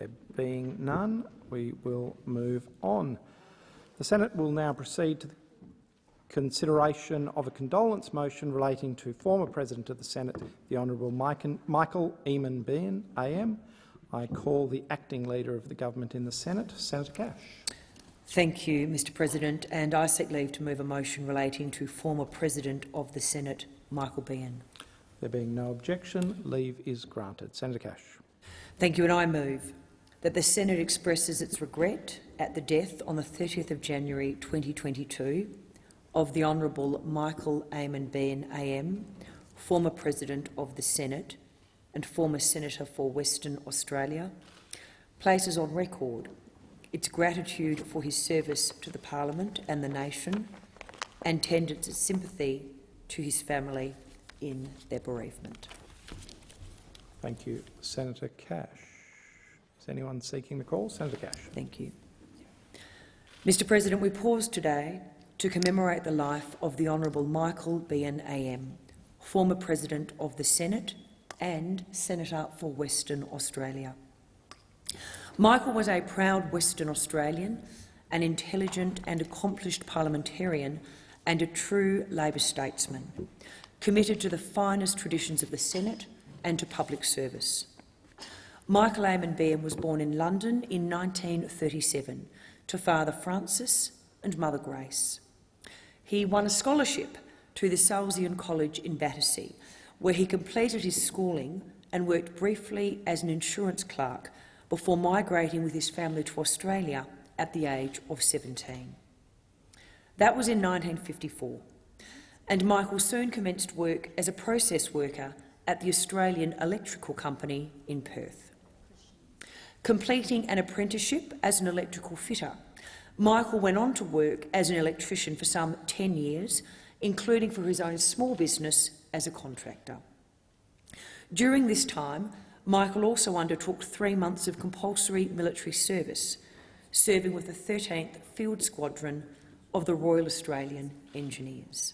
There being none, we will move on. The Senate will now proceed to the consideration of a condolence motion relating to former President of the Senate, the Honourable Michael Eamon Beahan, AM. I call the acting leader of the government in the Senate, Senator Cash. Thank you, Mr President, and I seek leave to move a motion relating to former President of the Senate, Michael Beahan. There being no objection, leave is granted. Senator Cash. Thank you, and I move that the Senate expresses its regret at the death on the 30th of January 2022 of the Honourable Michael Eamon Beahan AM, former President of the Senate and former Senator for Western Australia, places on record its gratitude for his service to the Parliament and the nation and tenders its sympathy to his family in their bereavement. Thank you, Senator Cash. Anyone seeking the call? Senator Cash. Thank you. Mr President, we pause today to commemorate the life of the Honourable Michael Beahan AM, former President of the Senate and Senator for Western Australia. Michael was a proud Western Australian, an intelligent and accomplished parliamentarian and a true Labor statesman, committed to the finest traditions of the Senate and to public service. Michael Eamon Beahan was born in London in 1937 to Father Francis and Mother Grace. He won a scholarship to the Salesian College in Battersea, where he completed his schooling and worked briefly as an insurance clerk before migrating with his family to Australia at the age of 17. That was in 1954, and Michael soon commenced work as a process worker at the Australian Electrical Company in Perth. Completing an apprenticeship as an electrical fitter Michael went on to work as an electrician for some 10 years, including for his own small business as a contractor. During this time, Michael also undertook three months of compulsory military service, serving with the 13th Field Squadron of the Royal Australian Engineers.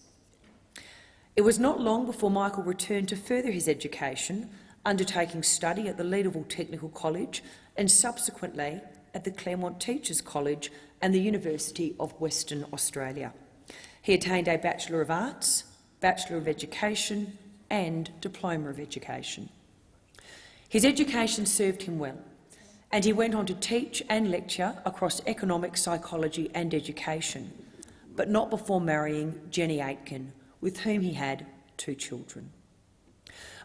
It was not long before Michael returned to further his education, undertaking study at the Leederville Technical College and subsequently at the Claremont Teachers College and the University of Western Australia. He attained a Bachelor of Arts, Bachelor of Education and Diploma of Education. His education served him well, and he went on to teach and lecture across economic psychology and education, but not before marrying Jenny Aitken, with whom he had two children.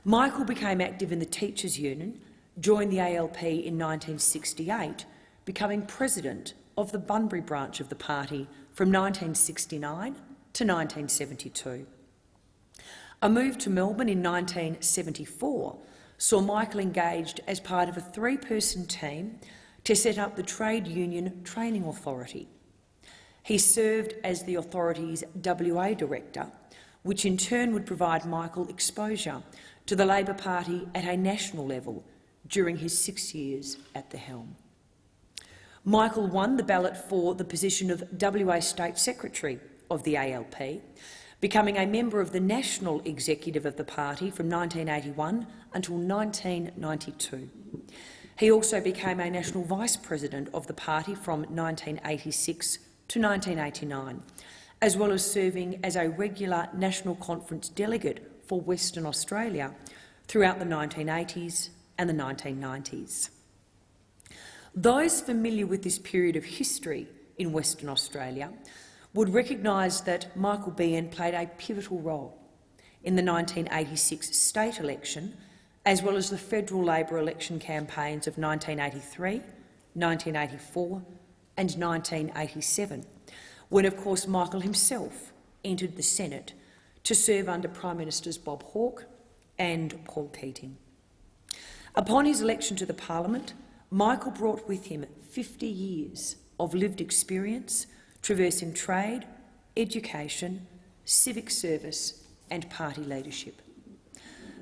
Michael became active in the Teachers' Union, joined the ALP in 1968, becoming president of the Bunbury branch of the party from 1969 to 1972. A move to Melbourne in 1974 saw Michael engaged as part of a three-person team to set up the Trade Union Training Authority. He served as the authority's WA director, which in turn would provide Michael exposure to the Labor Party at a national level during his six years at the helm. Michael won the ballot for the position of WA State Secretary of the ALP, becoming a member of the national executive of the party from 1981 until 1992. He also became a national vice president of the party from 1986 to 1989, as well as serving as a regular national conference delegate for Western Australia throughout the 1980s and the 1990s. Those familiar with this period of history in Western Australia would recognise that Michael Beahan played a pivotal role in the 1986 state election, as well as the federal Labor election campaigns of 1983, 1984 and 1987, when, of course, Michael himself entered the Senate to serve under Prime Ministers Bob Hawke and Paul Keating. Upon his election to the parliament, Michael brought with him 50 years of lived experience traversing trade, education, civic service and party leadership.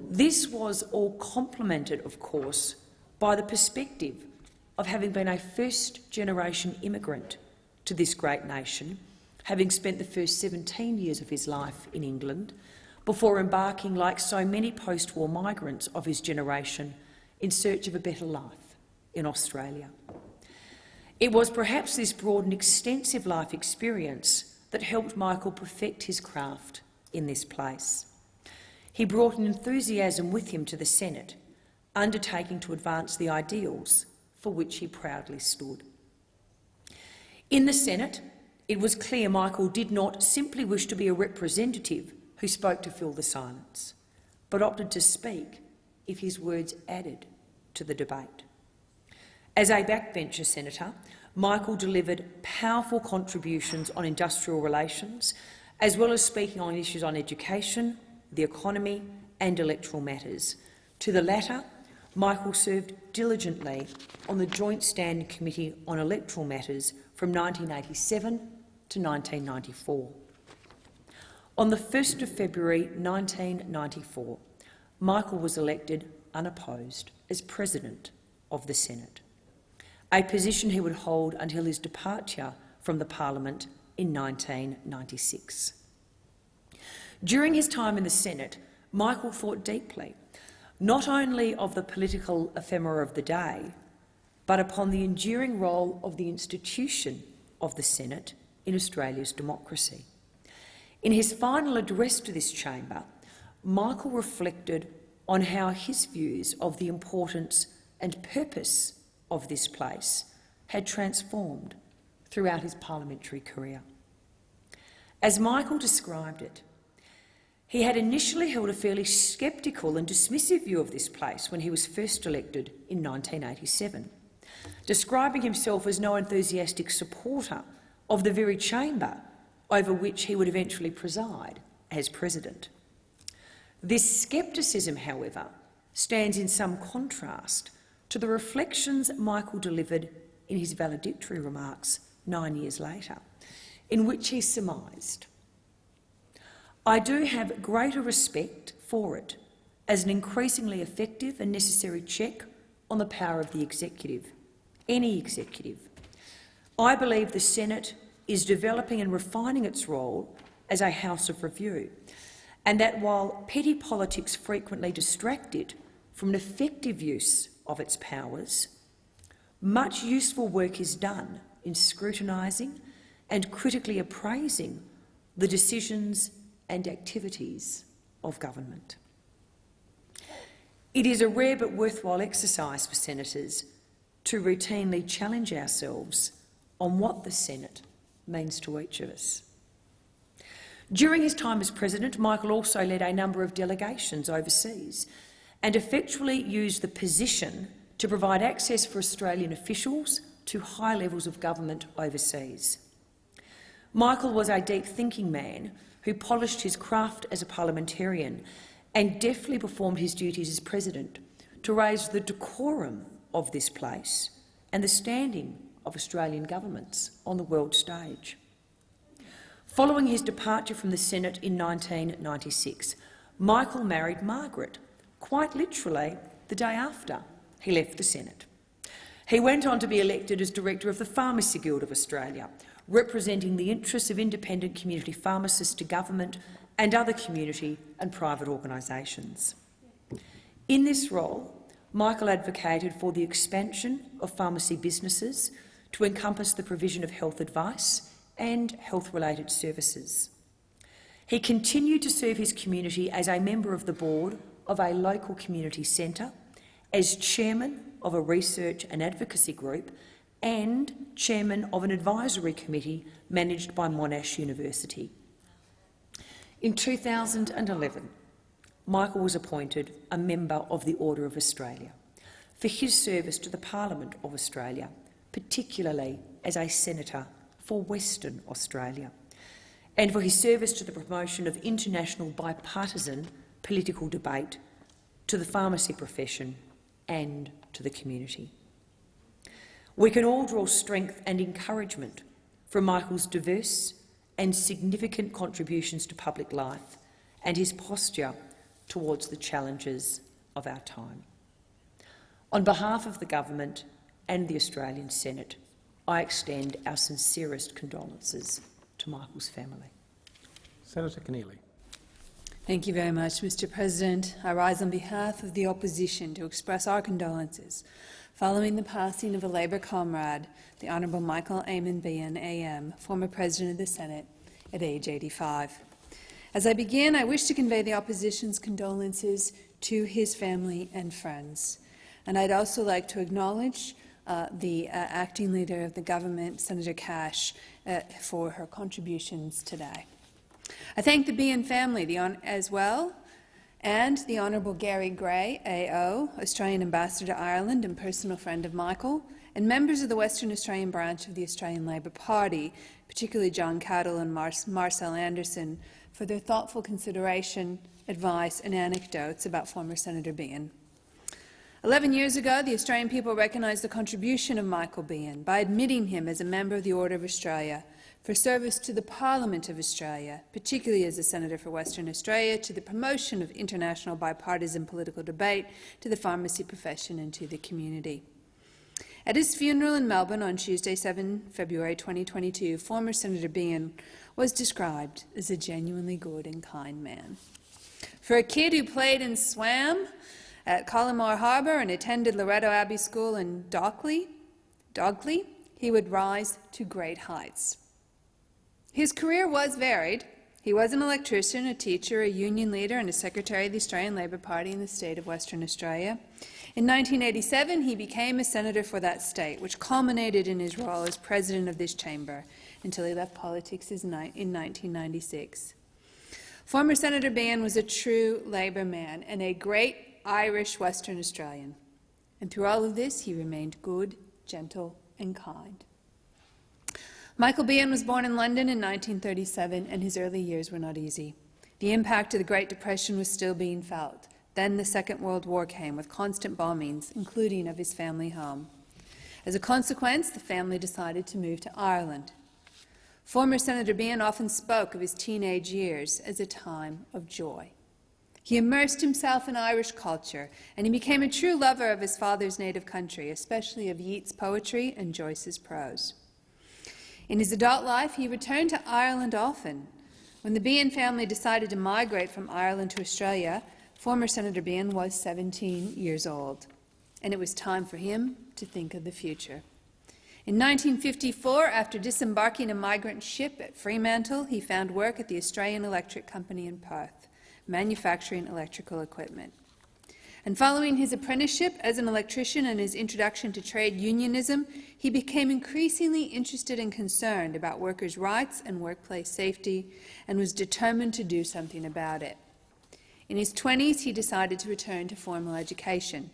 This was all complemented, of course, by the perspective of having been a first-generation immigrant to this great nation, having spent the first 17 years of his life in England, before embarking, like so many post-war migrants of his generation, in search of a better life in Australia. It was perhaps this broad and extensive life experience that helped Michael perfect his craft in this place. He brought an enthusiasm with him to the Senate, undertaking to advance the ideals for which he proudly stood. In the Senate, it was clear Michael did not simply wish to be a representative who spoke to fill the silence, but opted to speak if his words added to the debate. As a backbencher senator, Michael delivered powerful contributions on industrial relations, as well as speaking on issues on education, the economy and electoral matters. To the latter, Michael served diligently on the Joint Standing Committee on Electoral Matters from 1987 to 1994. On the 1st of February 1994, Michael was elected unopposed as President of the Senate, a position he would hold until his departure from the parliament in 1996. During his time in the Senate, Michael thought deeply not only of the political ephemera of the day, but upon the enduring role of the institution of the Senate in Australia's democracy. In his final address to this chamber, Michael reflected on how his views of the importance and purpose of this place had transformed throughout his parliamentary career. As Michael described it, he had initially held a fairly sceptical and dismissive view of this place when he was first elected in 1987, describing himself as no enthusiastic supporter of the very chamber over which he would eventually preside as president. This scepticism, however, stands in some contrast to the reflections Michael delivered in his valedictory remarks nine years later, in which he surmised I do have greater respect for it as an increasingly effective and necessary check on the power of the executive, any executive. I believe the Senate is developing and refining its role as a house of review, and that while petty politics frequently distract it from an effective use of its powers, much useful work is done in scrutinising and critically appraising the decisions and activities of government. It is a rare but worthwhile exercise for senators to routinely challenge ourselves on what the Senate means to each of us. During his time as president, Michael also led a number of delegations overseas and effectually used the position to provide access for Australian officials to high levels of government overseas. Michael was a deep-thinking man who polished his craft as a parliamentarian and deftly performed his duties as president to raise the decorum of this place and the standing of Australian governments on the world stage. Following his departure from the Senate in 1996, Michael married Margaret, quite literally the day after he left the Senate. He went on to be elected as director of the Pharmacy Guild of Australia, representing the interests of independent community pharmacists to government and other community and private organisations. In this role, Michael advocated for the expansion of pharmacy businesses to encompass the provision of health advice and health-related services. He continued to serve his community as a member of the board of a local community centre, as chairman of a research and advocacy group and chairman of an advisory committee managed by Monash University. In 2011, Michael was appointed a member of the Order of Australia for his service to the Parliament of Australia, particularly as a senator for Western Australia, and for his service to the promotion of international bipartisan political debate, to the pharmacy profession and to the community. We can all draw strength and encouragement from Michael's diverse and significant contributions to public life and his posture towards the challenges of our time. On behalf of the government and the Australian Senate, I extend our sincerest condolences to Michael's family. Senator Keneally. Thank you very much, Mr President. I rise on behalf of the opposition to express our condolences following the passing of a Labor comrade, the Honourable Michael Eamon Beahan, AM, former President of the Senate, at age 85. As I begin, I wish to convey the Opposition's condolences to his family and friends. And I'd also like to acknowledge uh, the uh, Acting Leader of the Government, Senator Cash, uh, for her contributions today. I thank the Beahan family the as well and the Honourable Gary Gray, AO, Australian Ambassador to Ireland and personal friend of Michael, and members of the Western Australian branch of the Australian Labor Party, particularly John Cattle and Mar Marcel Anderson, for their thoughtful consideration, advice and anecdotes about former Senator Beahan. Eleven years ago, the Australian people recognised the contribution of Michael Beahan by admitting him as a member of the Order of Australia for service to the Parliament of Australia, particularly as a Senator for Western Australia, to the promotion of international bipartisan political debate, to the pharmacy profession and to the community. At his funeral in Melbourne on Tuesday, 7 February 2022, former Senator Beahan was described as a genuinely good and kind man. For a kid who played and swam at Coliemore Harbour and attended Loreto Abbey School in Dalkey, Dogley, he would rise to great heights. His career was varied. He was an electrician, a teacher, a union leader and a secretary of the Australian Labor Party in the state of Western Australia. In 1987, he became a senator for that state, which culminated in his role as president of this chamber until he left politics in 1996. Former Senator Beahan was a true Labor man and a great Irish Western Australian. And through all of this, he remained good, gentle and kind. Michael Beahan was born in London in 1937, and his early years were not easy. The impact of the Great Depression was still being felt. Then the Second World War came, with constant bombings, including of his family home. As a consequence, the family decided to move to Ireland. Former Senator Beahan often spoke of his teenage years as a time of joy. He immersed himself in Irish culture, and he became a true lover of his father's native country, especially of Yeats' poetry and Joyce's prose. In his adult life, he returned to Ireland often. When the Beahan family decided to migrate from Ireland to Australia, former Senator Beahan was 17 years old, and it was time for him to think of the future. In 1954, after disembarking a migrant ship at Fremantle, he found work at the Australian Electric Company in Perth, manufacturing electrical equipment. And following his apprenticeship as an electrician and his introduction to trade unionism, he became increasingly interested and concerned about workers' rights and workplace safety and was determined to do something about it. In his 20s, he decided to return to formal education.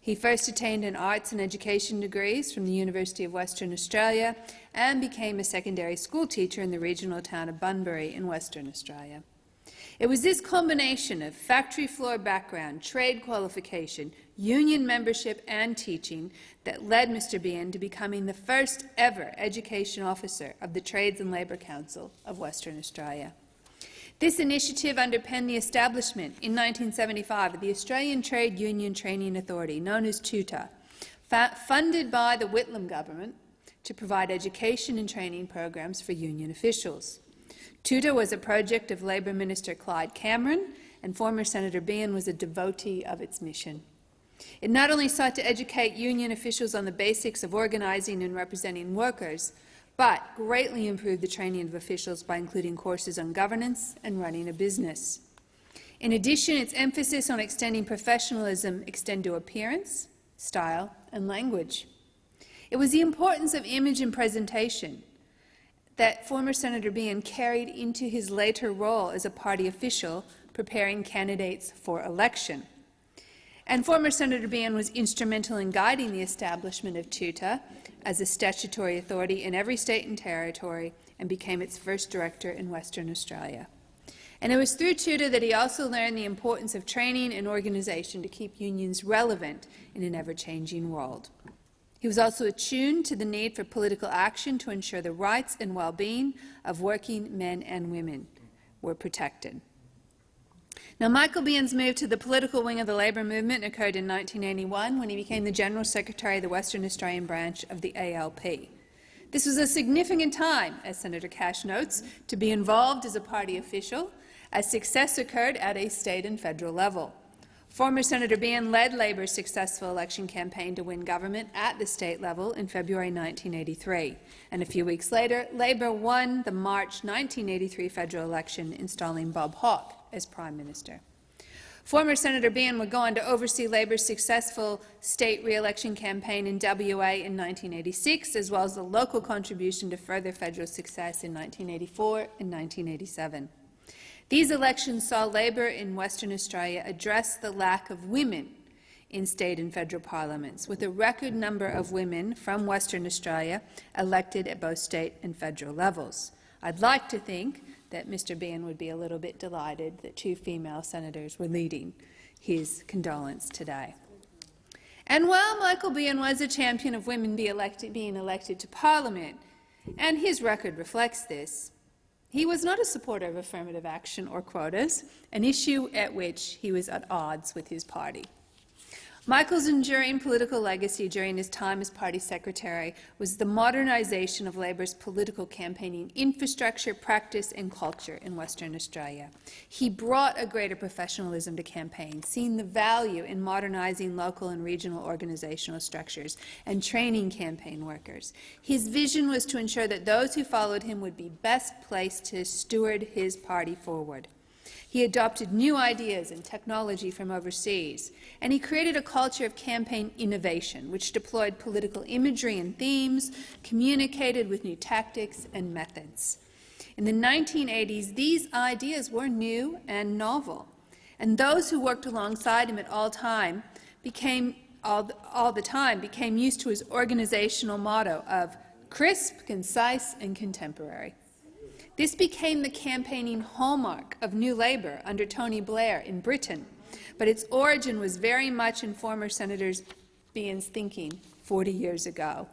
He first attained an arts and education degrees from the University of Western Australia and became a secondary school teacher in the regional town of Bunbury in Western Australia. It was this combination of factory floor background, trade qualification, union membership and teaching that led Mr. Beahan to becoming the first ever education officer of the Trades and Labour Council of Western Australia. This initiative underpinned the establishment in 1975 of the Australian Trade Union Training Authority, known as TUTA, funded by the Whitlam government to provide education and training programs for union officials. TUTA was a project of Labor Minister Clyde Cameron, and former Senator Beahan was a devotee of its mission. It not only sought to educate union officials on the basics of organizing and representing workers, but greatly improved the training of officials by including courses on governance and running a business. In addition, its emphasis on extending professionalism extended to appearance, style and language. It was the importance of image and presentation, that former Senator Beahan carried into his later role as a party official preparing candidates for election. And former Senator Beahan was instrumental in guiding the establishment of TUTA as a statutory authority in every state and territory and became its first director in Western Australia. And it was through TUTA that he also learned the importance of training and organization to keep unions relevant in an ever-changing world. He was also attuned to the need for political action to ensure the rights and well-being of working men and women were protected. Now, Michael Beahan's move to the political wing of the Labor movement occurred in 1981 when he became the General Secretary of the Western Australian branch of the ALP. This was a significant time, as Senator Cash notes, to be involved as a party official, as success occurred at a state and federal level. Former Senator Beahan led Labor's successful election campaign to win government at the state level in February 1983, and a few weeks later, Labor won the March 1983 federal election, installing Bob Hawke as Prime Minister. Former Senator Beahan would go on to oversee Labor's successful state re-election campaign in WA in 1986, as well as the local contribution to further federal success in 1984 and 1987. These elections saw Labor in Western Australia address the lack of women in state and federal parliaments, with a record number of women from Western Australia elected at both state and federal levels. I'd like to think that Mr Beahan would be a little bit delighted that two female senators were leading his condolence today. And while Michael Beahan was a champion of women be elected, being elected to parliament, and his record reflects this, he was not a supporter of affirmative action or quotas, an issue at which he was at odds with his party. Michael's enduring political legacy during his time as party secretary was the modernisation of Labor's political campaigning infrastructure, practice and culture in Western Australia. He brought a greater professionalism to campaigns, seeing the value in modernising local and regional organisational structures and training campaign workers. His vision was to ensure that those who followed him would be best placed to steward his party forward. He adopted new ideas and technology from overseas, and he created a culture of campaign innovation, which deployed political imagery and themes, communicated with new tactics and methods. In the 1980s, these ideas were new and novel, and those who worked alongside him at all time became all the, all the time became used to his organizational motto of crisp, concise, and contemporary. This became the campaigning hallmark of New Labour under Tony Blair in Britain, but its origin was very much in former Senator Beahan's thinking 40 years ago.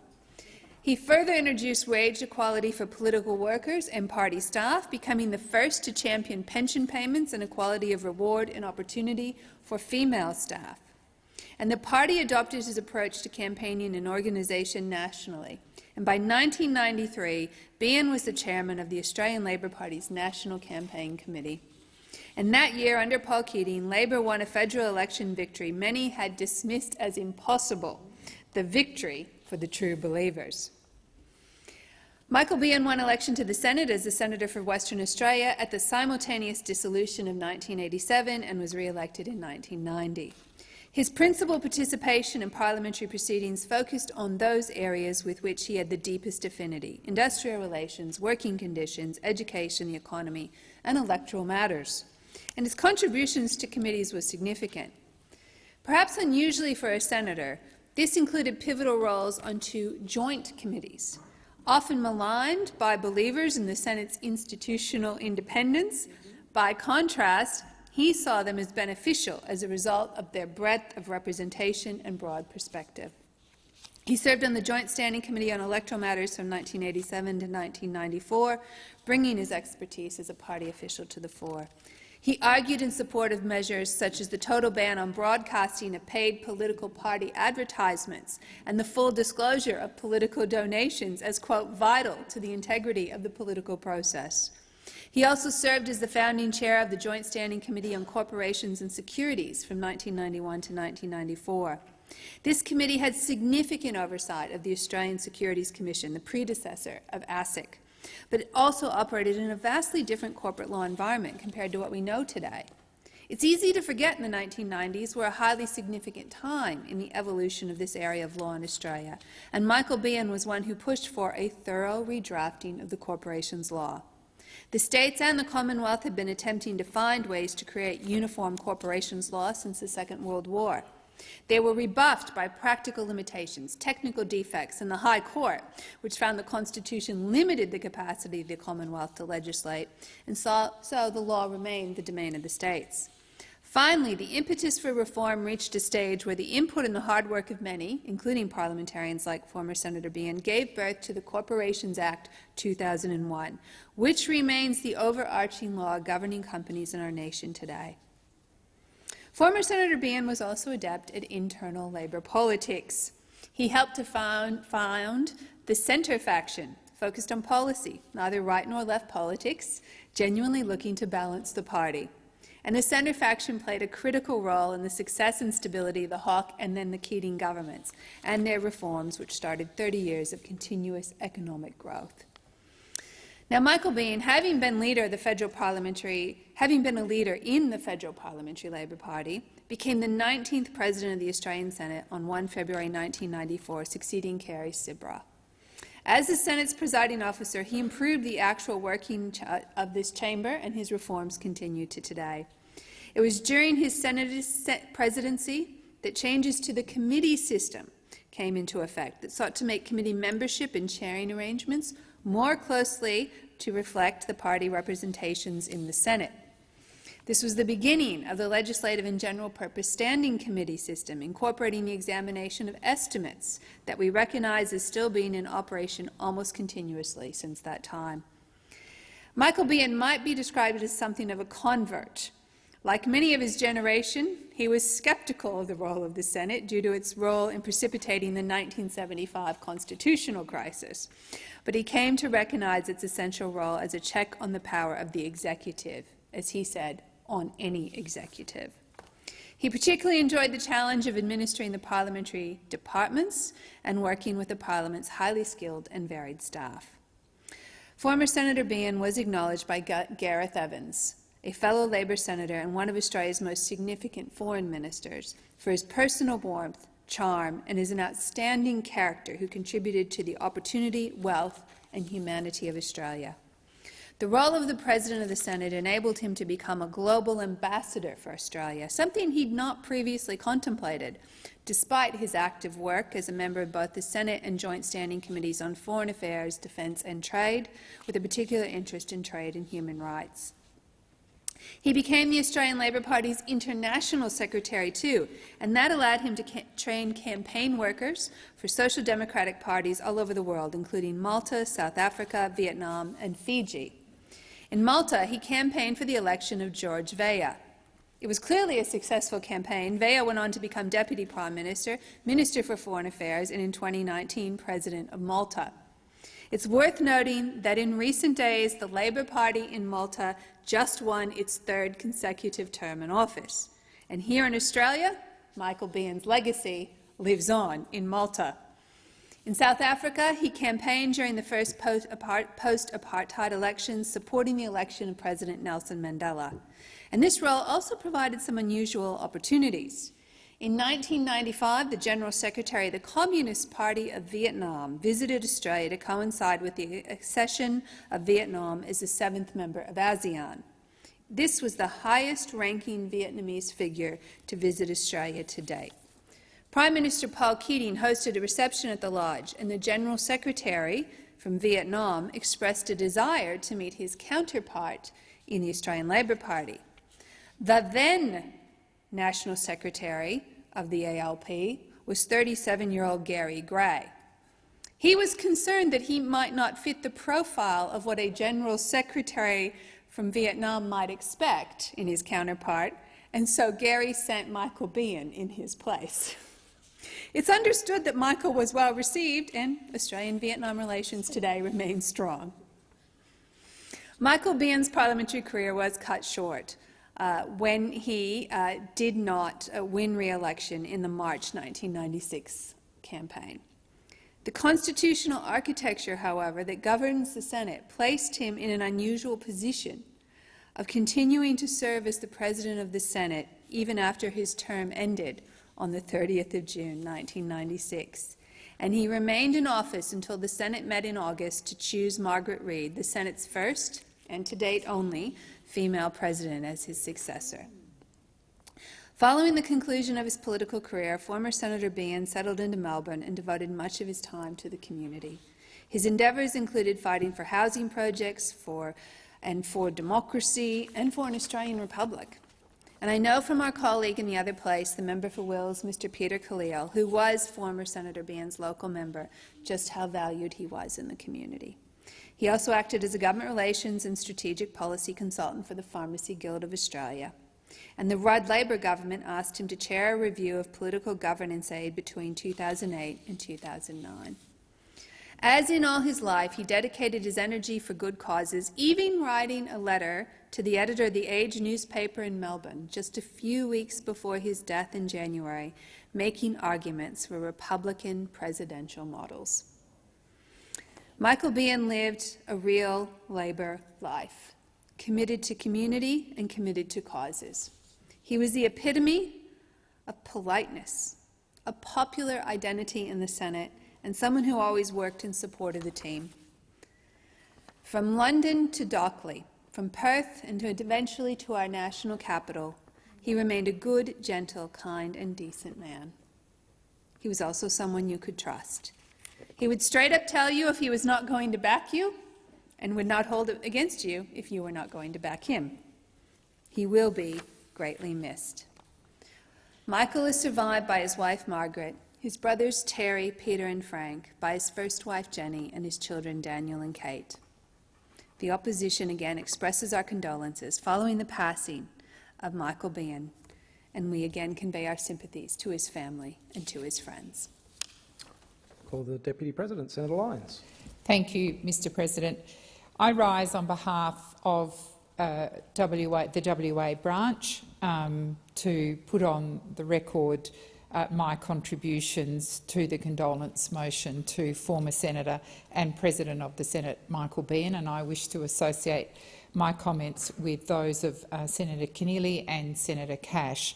He further introduced wage equality for political workers and party staff, becoming the first to champion pension payments and equality of reward and opportunity for female staff. And the party adopted his approach to campaigning and organisation nationally and by 1993, Beahan was the chairman of the Australian Labor Party's National Campaign Committee. And that year, under Paul Keating, Labor won a federal election victory many had dismissed as impossible, the victory for the true believers. Michael Beahan won election to the Senate as the Senator for Western Australia at the simultaneous dissolution of 1987 and was re-elected in 1990. His principal participation in parliamentary proceedings focused on those areas with which he had the deepest affinity— industrial relations, working conditions, education, the economy, and electoral matters. And his contributions to committees were significant. Perhaps unusually for a senator, this included pivotal roles on two joint committees. Often maligned by believers in the Senate's institutional independence, by contrast, he saw them as beneficial as a result of their breadth of representation and broad perspective. He served on the Joint Standing Committee on Electoral Matters from 1987 to 1994, bringing his expertise as a party official to the fore. He argued in support of measures such as the total ban on broadcasting of paid political party advertisements and the full disclosure of political donations as, quote, vital to the integrity of the political process. He also served as the founding chair of the Joint Standing Committee on Corporations and Securities from 1991 to 1994. This committee had significant oversight of the Australian Securities Commission, the predecessor of ASIC, but it also operated in a vastly different corporate law environment compared to what we know today. It's easy to forget in the 1990s were a highly significant time in the evolution of this area of law in Australia, and Michael Beahan was one who pushed for a thorough redrafting of the corporations law. The states and the Commonwealth have been attempting to find ways to create uniform corporations law since the Second World War. They were rebuffed by practical limitations, technical defects, and the High Court, which found the Constitution limited the capacity of the Commonwealth to legislate, and so, so the law remained the domain of the states. Finally, the impetus for reform reached a stage where the input and the hard work of many, including parliamentarians like former Senator Beahan, gave birth to the Corporations Act 2001, which remains the overarching law governing companies in our nation today. Former Senator Beahan was also adept at internal Labour politics. He helped to found, found the Centre faction, focused on policy, neither right nor left politics, genuinely looking to balance the party. And the centre faction played a critical role in the success and stability of the Hawke and then the Keating governments and their reforms, which started 30 years of continuous economic growth. Now, Michael Beahan, having been leader of the federal parliamentary, having been a leader in the federal parliamentary Labor Party, became the 19th president of the Australian Senate on 1 February 1994, succeeding Kerry Sibraa. As the Senate's presiding officer, he improved the actual working uh, of this chamber, and his reforms continue to today. It was during his Senate presidency that changes to the committee system came into effect that sought to make committee membership and chairing arrangements more closely to reflect the party representations in the Senate. This was the beginning of the legislative and general purpose standing committee system, incorporating the examination of estimates that we recognize as still being in operation almost continuously since that time. Michael Beahan might be described as something of a convert. Like many of his generation, he was skeptical of the role of the Senate due to its role in precipitating the 1975 constitutional crisis, but he came to recognize its essential role as a check on the power of the executive, as he said, on any executive. He particularly enjoyed the challenge of administering the parliamentary departments and working with the parliament's highly skilled and varied staff. Former Senator Beahan was acknowledged by Gareth Evans, a fellow Labor senator and one of Australia's most significant foreign ministers, for his personal warmth, charm, and as an outstanding character who contributed to the opportunity, wealth, and humanity of Australia. The role of the President of the Senate enabled him to become a global ambassador for Australia, something he'd not previously contemplated, despite his active work as a member of both the Senate and Joint Standing Committees on Foreign Affairs, Defence and Trade, with a particular interest in trade and human rights. He became the Australian Labor Party's international secretary too, and that allowed him to ca train campaign workers for social democratic parties all over the world, including Malta, South Africa, Vietnam and Fiji. In Malta, he campaigned for the election of George Vella. It was clearly a successful campaign. Vella went on to become Deputy Prime Minister, Minister for Foreign Affairs, and in 2019, President of Malta. It's worth noting that in recent days, the Labor Party in Malta just won its third consecutive term in office. And here in Australia, Michael Beahan's legacy lives on in Malta. In South Africa, he campaigned during the first post-apartheid elections, supporting the election of President Nelson Mandela. And this role also provided some unusual opportunities. In 1995, the General Secretary of the Communist Party of Vietnam visited Australia to coincide with the accession of Vietnam as the seventh member of ASEAN. This was the highest-ranking Vietnamese figure to visit Australia to date. Prime Minister Paul Keating hosted a reception at the Lodge, and the General Secretary from Vietnam expressed a desire to meet his counterpart in the Australian Labor Party. The then National Secretary of the ALP was 37-year-old Gary Gray. He was concerned that he might not fit the profile of what a General Secretary from Vietnam might expect in his counterpart, and so Gary sent Michael Beahan in his place. It's understood that Michael was well received, and Australian-Vietnam relations today remain strong. Michael Beahan's parliamentary career was cut short uh, when he uh, did not uh, win re-election in the March 1996 campaign. The constitutional architecture, however, that governs the Senate placed him in an unusual position of continuing to serve as the President of the Senate even after his term ended on the 30th of June 1996, and he remained in office until the Senate met in August to choose Margaret Reid, the Senate's first, and to date only, female president as his successor. Following the conclusion of his political career, former Senator Beahan settled into Melbourne and devoted much of his time to the community. His endeavours included fighting for housing projects for, and for democracy and for an Australian republic. And I know from our colleague in the other place, the member for Wills, Mr Peter Khalil, who was former Senator Beahan's local member, just how valued he was in the community. He also acted as a government relations and strategic policy consultant for the Pharmacy Guild of Australia. And the Rudd Labor government asked him to chair a review of political governance aid between 2008 and 2009. As in all his life, he dedicated his energy for good causes, even writing a letter to the editor of the Age newspaper in Melbourne just a few weeks before his death in January, making arguments for Republican presidential models. Michael Beahan lived a real Labor life, committed to community and committed to causes. He was the epitome of politeness, a popular identity in the Senate, and someone who always worked in support of the team. From London to Dalkey, from Perth and eventually to our national capital, he remained a good, gentle, kind, and decent man. He was also someone you could trust. He would straight up tell you if he was not going to back you, and would not hold it against you if you were not going to back him. He will be greatly missed. Michael is survived by his wife Margaret, his brothers Terry, Peter, and Frank, by his first wife Jenny, and his children Daniel and Kate. The opposition again expresses our condolences following the passing of Michael Beahan, and we again convey our sympathies to his family and to his friends. Call the Deputy President, Senator Lines. Thank you, Mr President. I rise on behalf of uh, WA, the WA branch um, to put on the record uh, my contributions to the condolence motion to former Senator and President of the Senate, Michael Beahan, and I wish to associate my comments with those of uh, Senator Keneally and Senator Cash.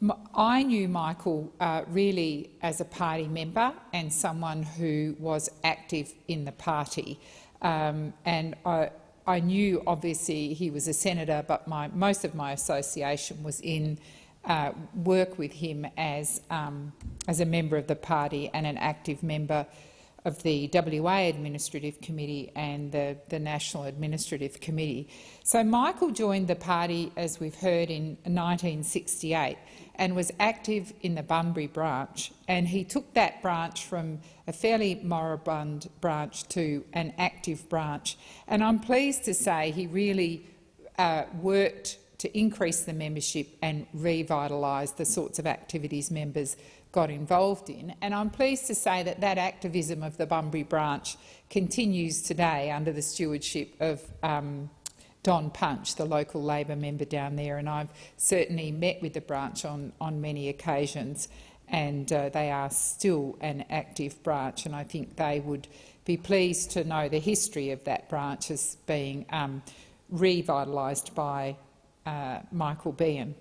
M I knew Michael uh, really as a party member and someone who was active in the party. Um, and I, I, knew, obviously, he was a senator, but my, most of my association was in uh, work with him as, um, as a member of the party and an active member of the WA Administrative Committee and the, the National Administrative Committee. So Michael joined the party, as we've heard, in 1968 and was active in the Bunbury branch. And he took that branch from a fairly moribund branch to an active branch. And I'm pleased to say he really uh, worked to increase the membership and revitalise the sorts of activities members got involved in. And I'm pleased to say that that activism of the Bunbury branch continues today under the stewardship of um, Don Punch, the local Labor member down there, and I've certainly met with the branch on, on many occasions, and uh, they are still an active branch, and I think they would be pleased to know the history of that branch as being um, revitalised by uh, Michael Beahan.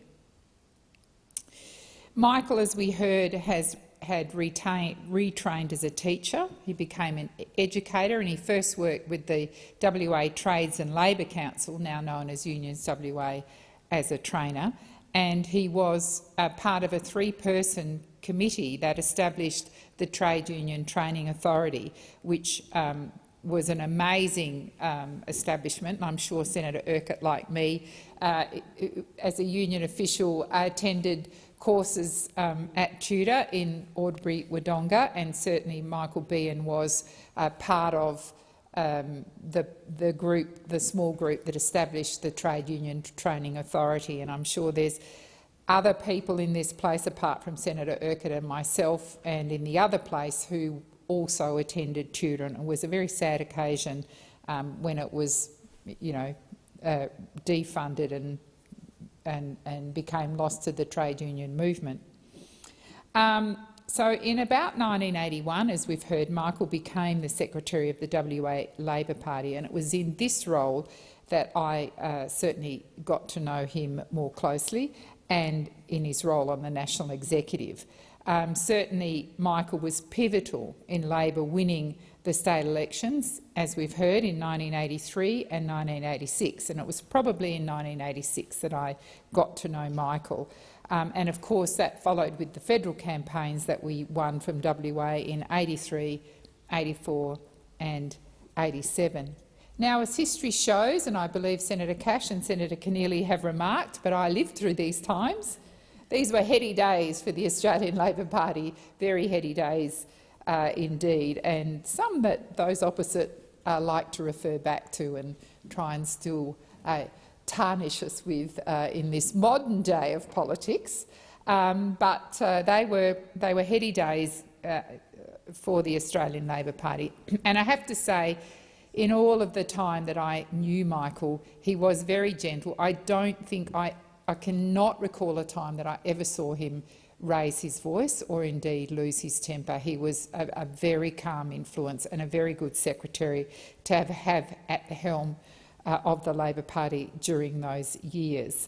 Michael, as we heard, has had retrained as a teacher. He became an educator and he first worked with the WA Trades and Labour Council, now known as Unions WA, as a trainer. And he was part of a three-person committee that established the Trade Union Training Authority, which um, was an amazing um, establishment. I'm sure Senator Urquhart, like me, uh, as a union official, attended courses um, at TUTA in Albury Wodonga, and certainly Michael Beahan was uh, part of um, the, the group, the small group that established the Trade Union Training Authority. And I'm sure there's other people in this place, apart from Senator Urquhart and myself, and in the other place who also attended. And it was a very sad occasion um, when it was, you know, uh, defunded and and, and became lost to the trade union movement. Um, so in about 1981, as we've heard, Michael became the secretary of the WA Labor Party, and it was in this role that I uh, certainly got to know him more closely and in his role on the national executive. Um, certainly, Michael was pivotal in Labor winning the state elections, as we've heard, in 1983 and 1986. And it was probably in 1986 that I got to know Michael. Um, and of course, that followed with the federal campaigns that we won from WA in 83, 84 and 87. Now, as history shows, and I believe Senator Cash and Senator Keneally have remarked, but I lived through these times, these were heady days for the Australian Labor Party, very heady days uh, indeed, and some that those opposite uh, like to refer back to and try and still uh, tarnish us with uh, in this modern day of politics. Um, but uh, they were they were heady days uh, for the Australian Labor Party, and I have to say, in all of the time that I knew Michael, he was very gentle. I don't think I, I cannot recall a time that I ever saw him raise his voice or indeed lose his temper. He was a, a very calm influence and a very good secretary to have, have at the helm uh, of the Labor Party during those years.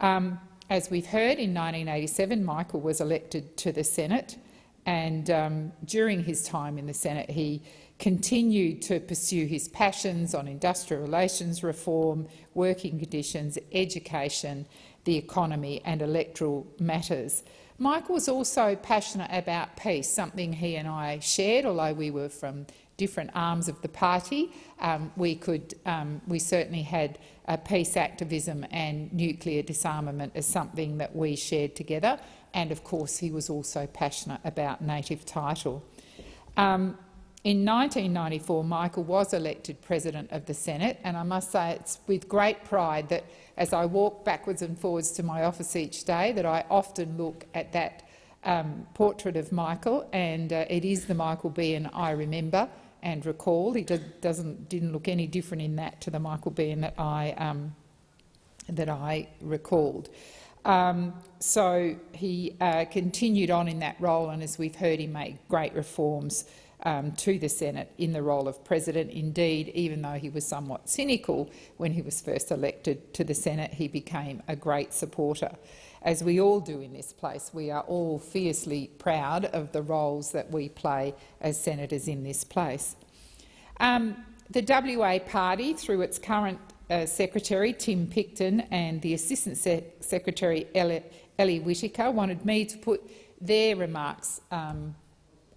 Um, as we've heard, in 1987 Michael was elected to the Senate and um, during his time in the Senate he continued to pursue his passions on industrial relations reform, working conditions, education, the economy and electoral matters. Michael was also passionate about peace, something he and I shared, although we were from different arms of the party. Um, we, could, um, we certainly had uh, peace activism and nuclear disarmament as something that we shared together. And of course, he was also passionate about native title. Um, in 1994, Michael was elected President of the Senate, and I must say it's with great pride that as I walk backwards and forwards to my office each day that I often look at that um, portrait of Michael, and uh, it is the Michael Beahan I remember and recall. He doesn't, didn't look any different in that to the Michael Beahan that I, um, that I recalled. Um, so he uh, continued on in that role, and as we've heard, he made great reforms um, to the Senate in the role of president. Indeed, even though he was somewhat cynical when he was first elected to the Senate, he became a great supporter. As we all do in this place, we are all fiercely proud of the roles that we play as senators in this place. Um, the WA Party, through its current uh, Secretary Tim Picton and the Assistant Se Secretary Ellie, Whittaker, wanted me to put their remarks um,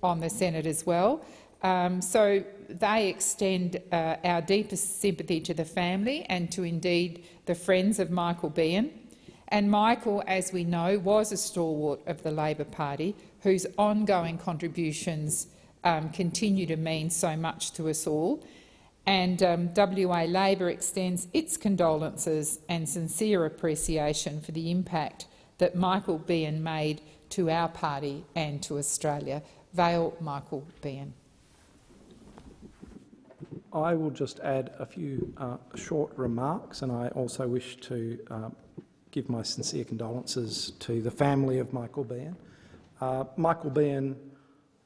on the Senate as well. Um, so they extend uh, our deepest sympathy to the family and to indeed the friends of Michael Beahan. And Michael, as we know, was a stalwart of the Labor Party whose ongoing contributions um, continue to mean so much to us all. And um, WA Labor extends its condolences and sincere appreciation for the impact that Michael Beahan made to our party and to Australia. Vale Michael Beahan. I will just add a few uh, short remarks, and I also wish to uh, give my sincere condolences to the family of Michael Beahan. Uh, Michael Beahan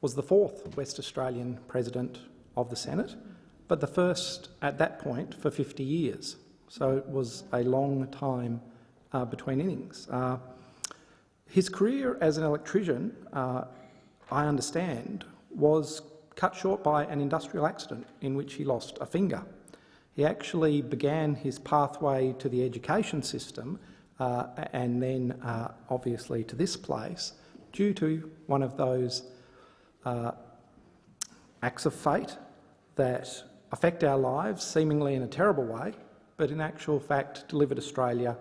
was the fourth West Australian President of the Senate, but the first at that point for 50 years. So it was a long time uh, between innings. Uh, his career as an electrician uh, I understand, was cut short by an industrial accident in which he lost a finger. He actually began his pathway to the education system uh, and then uh, obviously to this place due to one of those uh, acts of fate that affect our lives seemingly in a terrible way, but in actual fact delivered Australia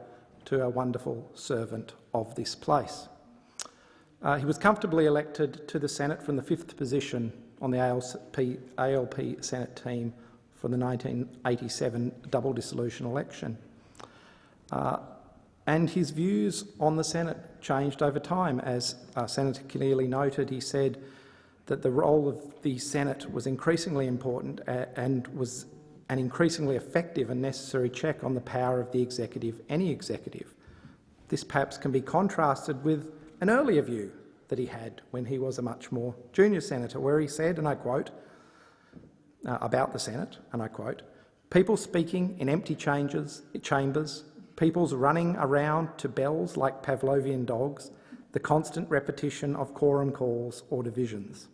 to a wonderful servant of this place. Uh, he was comfortably elected to the Senate from the fifth position on the ALP, ALP Senate team for the 1987 double dissolution election. Uh, and his views on the Senate changed over time. As uh, Senator Keneally noted, he said that the role of the Senate was increasingly important and was an increasingly effective and necessary check on the power of the executive, any executive. This perhaps can be contrasted with an earlier view that he had when he was a much more junior senator, where he said, and I quote, uh, about the Senate, and I quote, people speaking in empty changes, chambers, people's running around to bells like Pavlovian dogs, the constant repetition of quorum calls or divisions.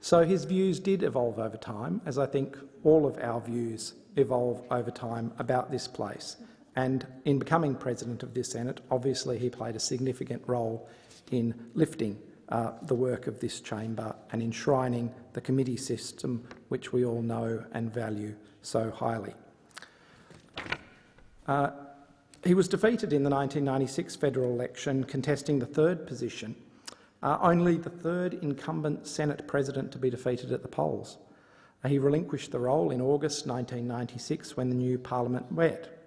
So his views did evolve over time, as I think all of our views evolve over time about this place. And in becoming president of this Senate, obviously he played a significant role in lifting uh, the work of this chamber and enshrining the committee system which we all know and value so highly. Uh, he was defeated in the 1996 federal election, contesting the third position, uh, only the third incumbent Senate president to be defeated at the polls. He relinquished the role in August 1996 when the new parliament met.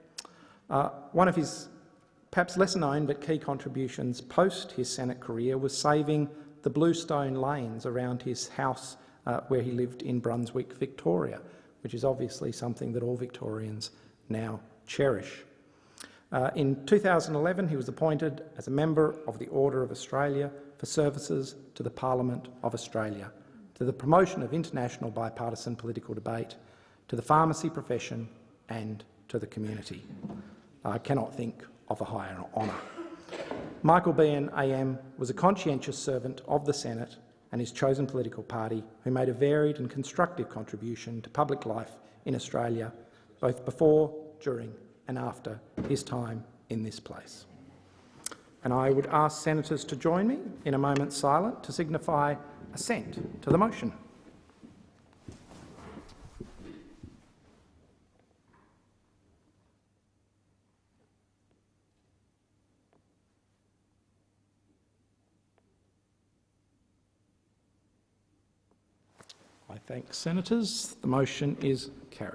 Uh, one of his Perhaps lesser known but key contributions post his Senate career was saving the bluestone lanes around his house uh, where he lived in Brunswick, Victoria, which is obviously something that all Victorians now cherish. Uh, in 2011, he was appointed as a member of the Order of Australia for services to the Parliament of Australia, to the promotion of international bipartisan political debate, to the pharmacy profession and to the community. I cannot think of a higher honour. Michael Beahan AM was a conscientious servant of the Senate and his chosen political party who made a varied and constructive contribution to public life in Australia, both before, during and after his time in this place. And I would ask senators to join me in a moment's silence to signify assent to the motion. I thank senators. The motion is carried.